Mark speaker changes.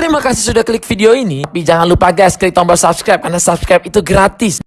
Speaker 1: Terima kasih sudah klik video ini. Tapi jangan lupa guys, klik tombol subscribe karena subscribe itu gratis.